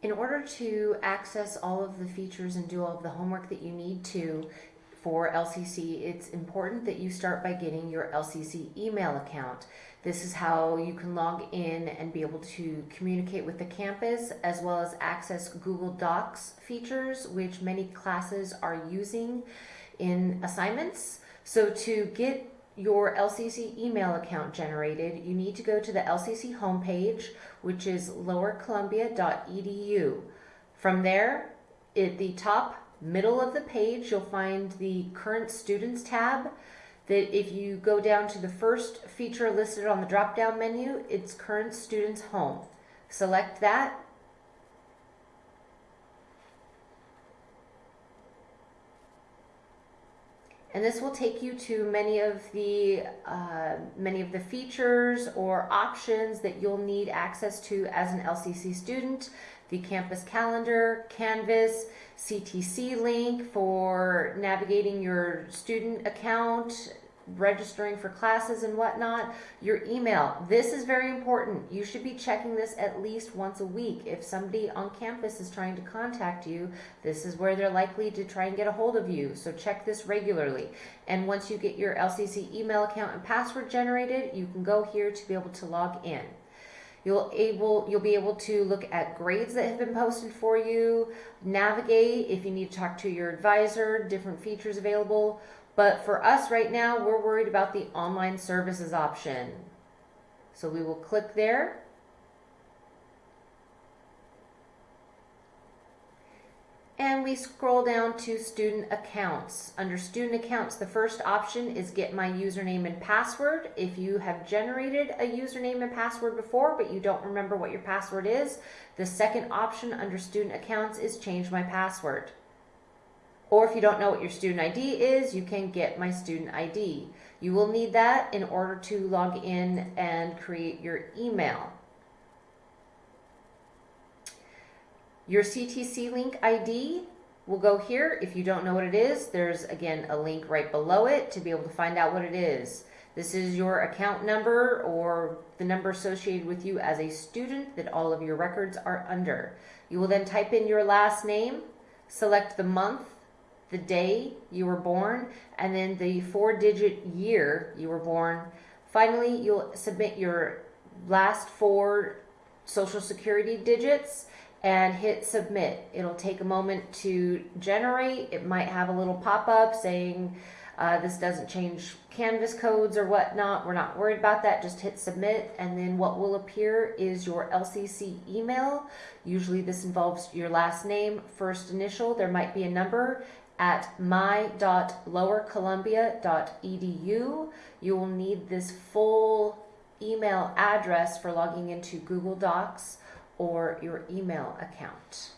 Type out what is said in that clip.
In order to access all of the features and do all of the homework that you need to for LCC, it's important that you start by getting your LCC email account. This is how you can log in and be able to communicate with the campus as well as access Google Docs features, which many classes are using in assignments. So to get your LCC email account generated, you need to go to the LCC homepage, which is lowercolumbia.edu. From there, at the top middle of the page, you'll find the current students tab that if you go down to the first feature listed on the drop down menu, it's current students home. Select that and this will take you to many of the uh, many of the features or options that you'll need access to as an LCC student. The campus calendar, Canvas, CTC link for navigating your student account, registering for classes and whatnot, your email. This is very important. You should be checking this at least once a week. If somebody on campus is trying to contact you, this is where they're likely to try and get a hold of you. So check this regularly. And once you get your LCC email account and password generated, you can go here to be able to log in. You'll able you'll be able to look at grades that have been posted for you, navigate if you need to talk to your advisor, different features available, but for us right now, we're worried about the online services option. So we will click there. And we scroll down to student accounts. Under student accounts, the first option is get my username and password. If you have generated a username and password before, but you don't remember what your password is, the second option under student accounts is change my password. Or if you don't know what your student ID is, you can get my student ID. You will need that in order to log in and create your email. Your CTC link ID will go here. If you don't know what it is, there's again a link right below it to be able to find out what it is. This is your account number or the number associated with you as a student that all of your records are under. You will then type in your last name, select the month, the day you were born, and then the four digit year you were born. Finally, you'll submit your last four social security digits and hit submit. It'll take a moment to generate. It might have a little pop up saying uh, this doesn't change Canvas codes or whatnot. We're not worried about that. Just hit submit and then what will appear is your LCC email. Usually this involves your last name, first initial. There might be a number at my.lowercolumbia.edu. You will need this full email address for logging into Google Docs or your email account.